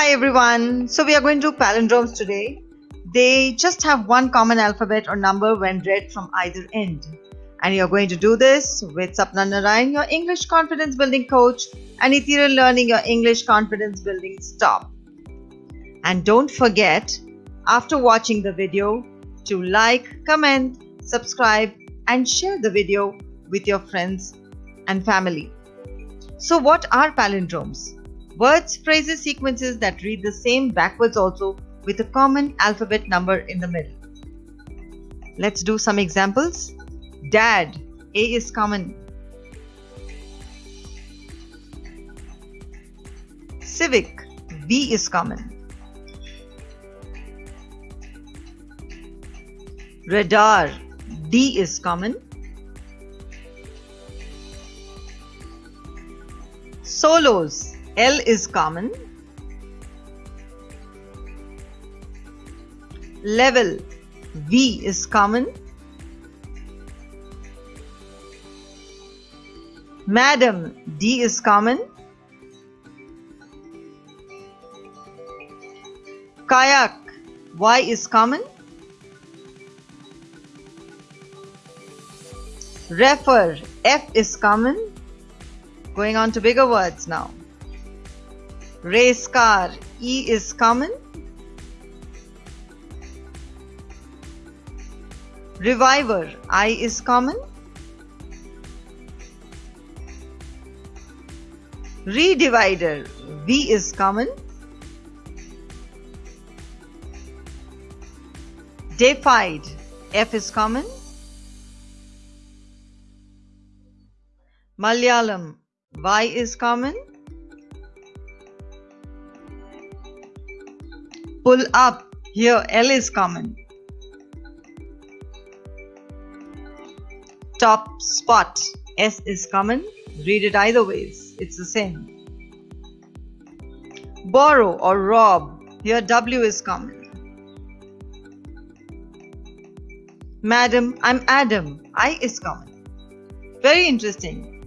Hi everyone. So we are going to palindromes today. They just have one common alphabet or number when read from either end. And you're going to do this with Sapna Narayan, your English confidence building coach, and Ethereal Learning, your English confidence building stop. And don't forget, after watching the video, to like, comment, subscribe, and share the video with your friends and family. So, what are palindromes? Words, phrases, sequences that read the same backwards also with a common alphabet number in the middle. Let's do some examples. Dad, A is common. Civic, V is common. Radar, D is common. Solos, L is common. Level, V is common. Madam, D is common. Kayak, Y is common. Refer, F is common. Going on to bigger words now. Race car, E is common. Reviver, I is common. Redivider, V is common. Defied, F is common. Malayalam, Y is common. Pull up, here L is common. Top spot, S is common. Read it either ways, it's the same. Borrow or rob, here W is common. Madam, I'm Adam, I is common. Very interesting.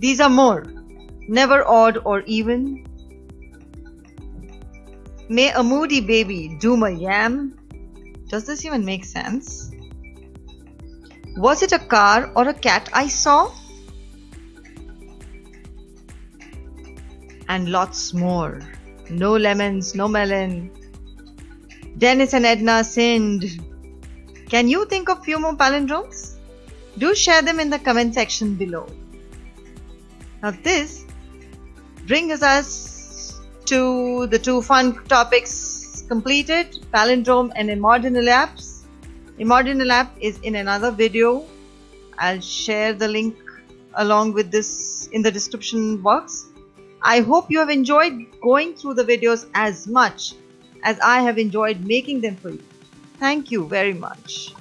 These are more. Never odd or even. May a moody baby doom a yam? Does this even make sense? Was it a car or a cat I saw? And lots more. No lemons, no melon. Dennis and Edna sinned. Can you think of few more palindromes? Do share them in the comment section below. Now this brings us to the two fun topics completed, palindrome and emordnilaps. Immordinal app is in another video. I'll share the link along with this in the description box. I hope you have enjoyed going through the videos as much as I have enjoyed making them for you. Thank you very much.